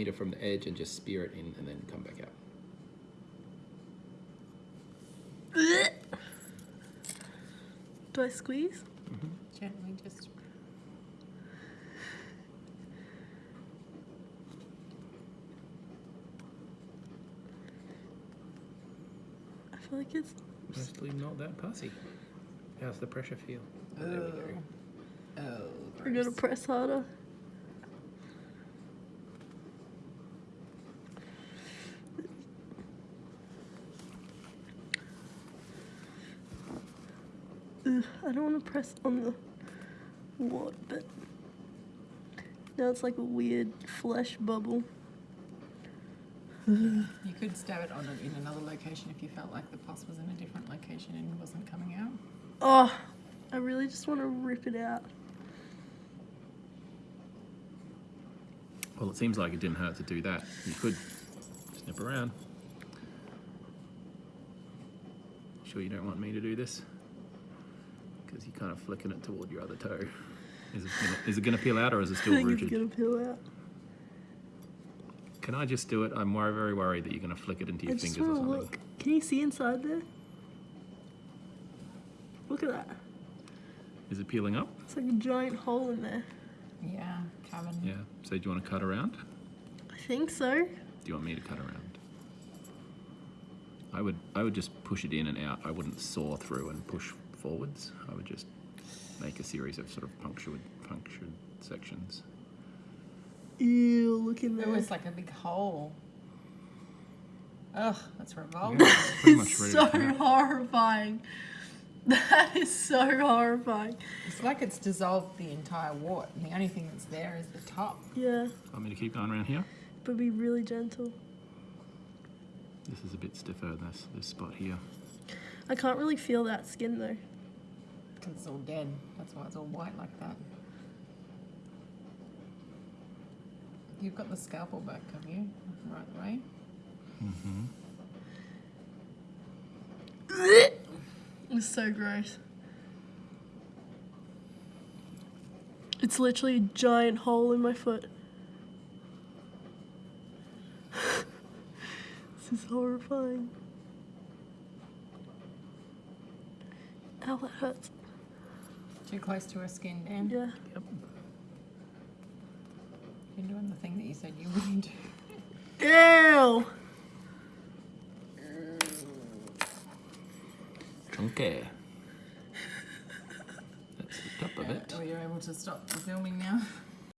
meter from the edge and just spear it in and then come back out. Do I squeeze? Mm-hmm. Gently just. I feel like it's. Mostly not that pussy. How's the pressure feel? Oh, there we go. Oh. I gotta press harder. Ugh, I don't want to press on the wart, but now it's like a weird flesh bubble. You could stab it on it in another location if you felt like the pus was in a different location and wasn't coming out. Oh, I really just want to rip it out. Well, it seems like it didn't hurt to do that. You could snip around. Sure you don't want me to do this? Because you're kind of flicking it toward your other toe. Is it gonna, is it gonna peel out or is it I still think rooted? it's gonna peel out. Can I just do it? I'm wor- very worried that you're gonna flick it into I your just fingers or want to something. look. Can you see inside there? Look at that. Is it peeling up? It's like a giant hole in there. Yeah, cabin. Yeah. So do you want to cut around? I think so. Do you want me to cut around? I would I would just push it in and out. I wouldn't saw through and push forwards. I would just make a series of sort of punctured punctured sections. Ew, look in It there. was like a big hole. Ugh, that's Yeah, revolting. it's much It's ready so to come out. horrifying. That is so horrifying. It's like it's dissolved the entire wart, and the only thing that's there is the top. Yeah, Want me to keep going around here? but be really gentle. This is a bit stiffer. This this spot here. I can't really feel that skin though. Because it's all dead. That's why it's all white like that. You've got the scalpel back, have you? Right way? Mhm. It's so gross. It's literally a giant hole in my foot. this is horrifying. Ow, that hurts. Too close to her skin, Dan. Yeah. Yep. You're doing the thing that you said you wouldn't do. Ew! Chunky. That's the top of uh, it. Oh, you're able to stop the filming now.